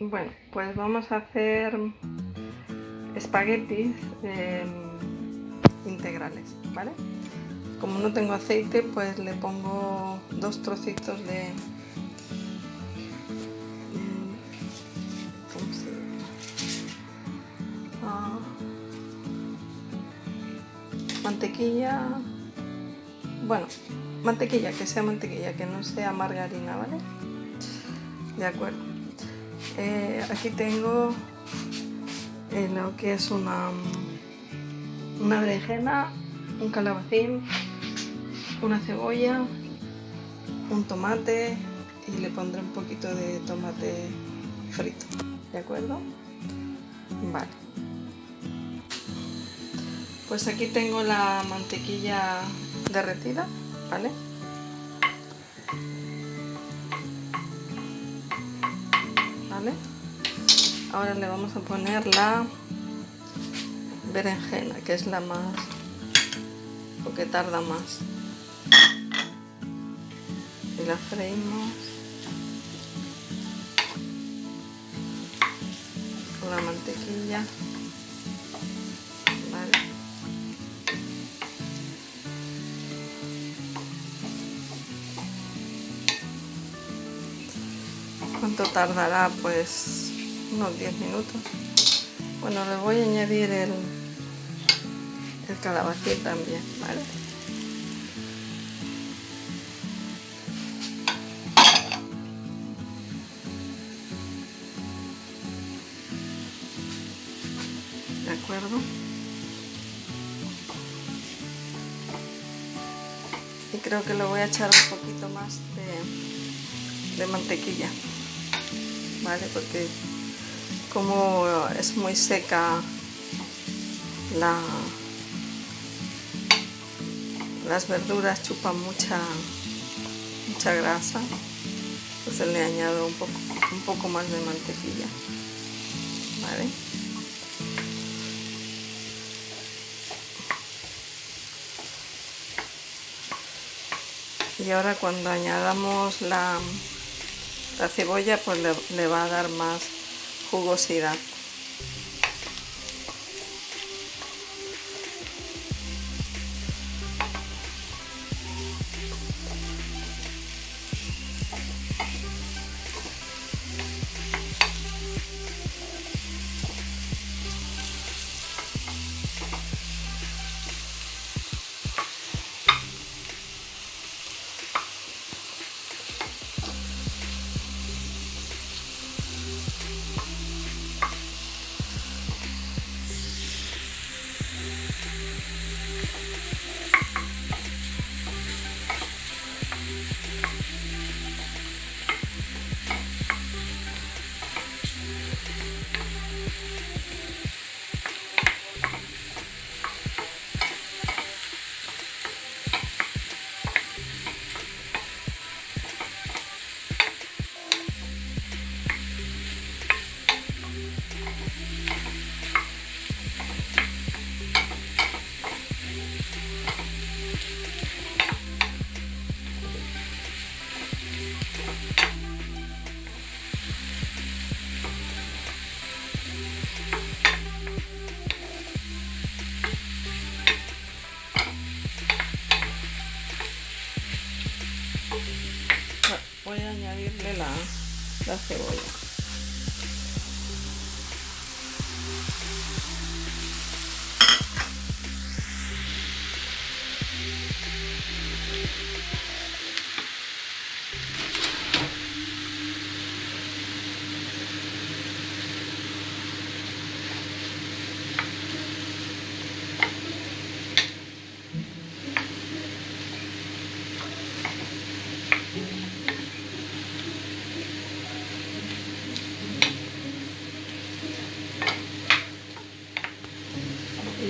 Bueno, pues vamos a hacer espaguetis em, integrales, ¿vale? Como no tengo aceite, pues le pongo dos trocitos de... Mm, ¿Cómo se? Ah, mantequilla... Bueno, mantequilla, que sea mantequilla, que no sea margarina, ¿vale? De acuerdo. Eh, aquí tengo eh, lo que es una, una berenjena, un calabacín, una cebolla, un tomate y le pondré un poquito de tomate frito, ¿de acuerdo? Vale. Pues aquí tengo la mantequilla derretida, ¿vale? Ahora le vamos a poner la berenjena, que es la más, porque tarda más. Y la freímos con la mantequilla. ¿Vale? ¿Cuánto tardará? Pues unos 10 minutos. Bueno, le voy a añadir el, el calabacín también, ¿vale? ¿De acuerdo? Y creo que le voy a echar un poquito más de, de mantequilla. ¿Vale? Porque como es muy seca la, las verduras chupan mucha mucha grasa entonces le añado un poco un poco más de mantequilla ¿vale? y ahora cuando añadamos la, la cebolla pues le, le va a dar más jugosidad.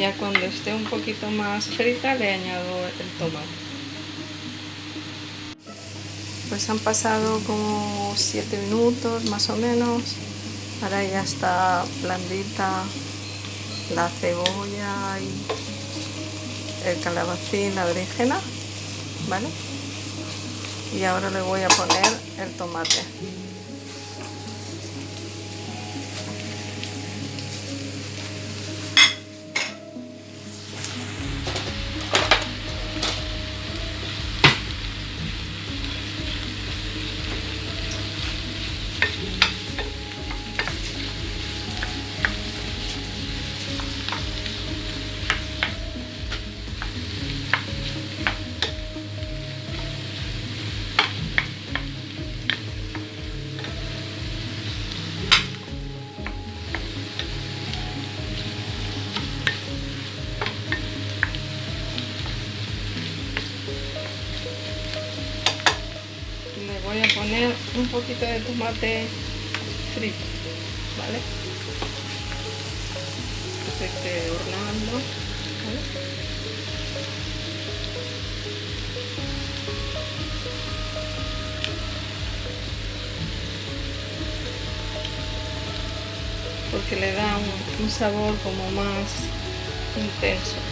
Ya cuando esté un poquito más frita le añado el tomate. Pues han pasado como 7 minutos más o menos. Ahora ya está blandita la cebolla y el calabacín, la ¿vale? Y ahora le voy a poner el tomate. Poquito de tomate frito, ¿vale? Que se esté horneando, ¿vale? porque le da un, un sabor como más intenso.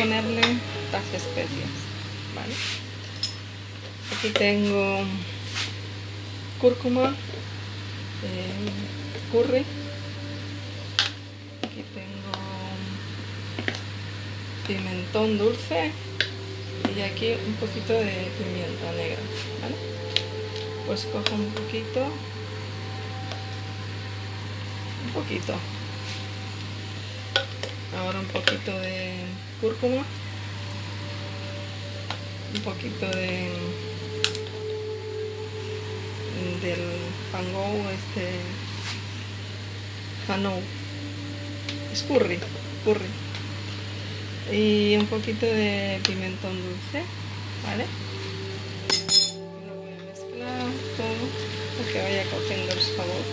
Ponerle las especias, ¿vale? Aquí tengo cúrcuma, eh, curry, aquí tengo pimentón dulce y aquí un poquito de pimienta negra, ¿vale? Pues cojo un poquito, un poquito, ahora un poquito de cúrcuma, un poquito de del fango este fanou es curry curry y un poquito de pimentón dulce vale lo voy a mezclar todo para que vaya cogiendo el sabor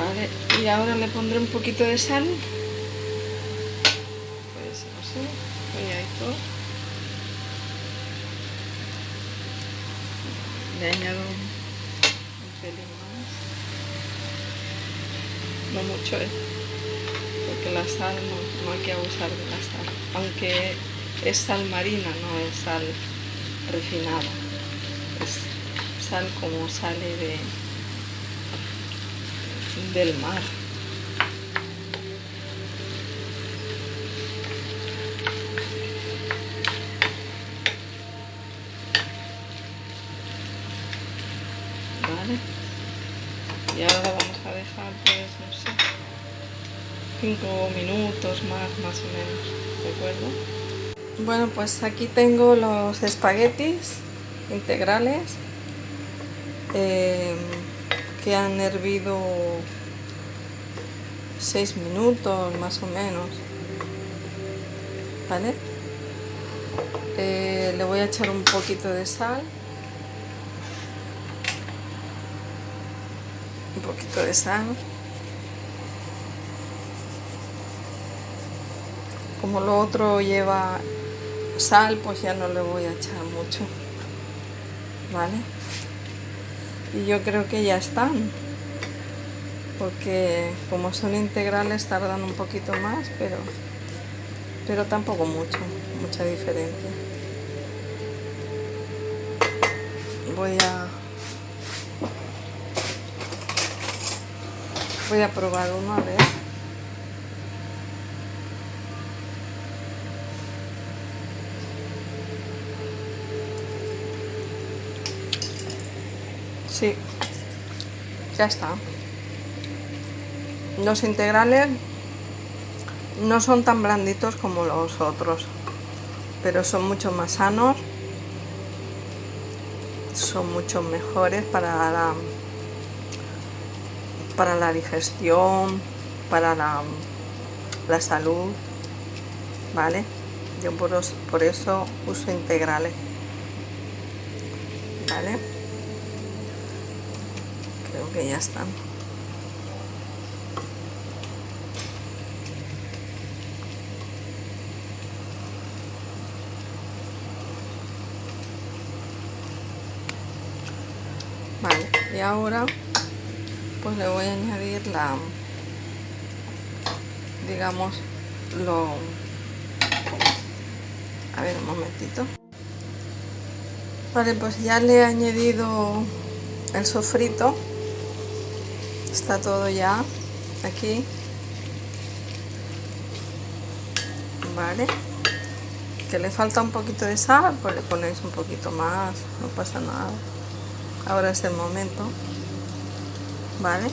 Vale, y ahora le pondré un poquito de sal. Puede ser así. Le añado un pelín más. No mucho, ¿eh? Porque la sal no, no hay que abusar de la sal. Aunque es sal marina, no es sal refinada. Es sal como sale de, del mar. Vale. Y ahora la vamos a dejar, pues, no sé, 5 minutos más, más o menos, ¿de acuerdo? Bueno, pues aquí tengo los espaguetis integrales. Eh, que han hervido 6 minutos más o menos ¿vale? Eh, le voy a echar un poquito de sal un poquito de sal como lo otro lleva sal pues ya no le voy a echar mucho ¿vale? y yo creo que ya están porque como son integrales tardan un poquito más pero pero tampoco mucho mucha diferencia voy a voy a probar uno a ver Sí, ya está. Los integrales no son tan blanditos como los otros, pero son mucho más sanos, son mucho mejores para la, para la digestión, para la, la salud, ¿vale? Yo por, por eso uso integrales, ¿vale? Creo que ya están. y ahora pues le voy a añadir la digamos lo a ver un momentito vale pues ya le he añadido el sofrito está todo ya aquí. Vale. Que le falta un poquito de sal pues le ponéis un poquito más no pasa nada. Ahora es el momento. Vale.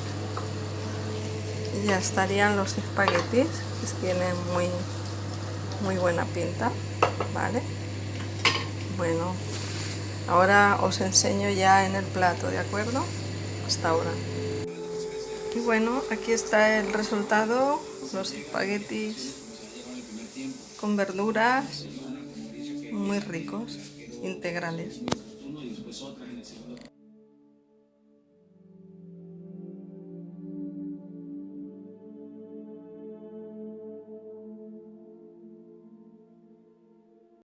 Ya estarían los espaguetis que tienen muy muy buena pinta. Vale. Bueno ahora os enseño ya en el plato de acuerdo hasta ahora y bueno aquí está el resultado los espaguetis con verduras muy ricos integrales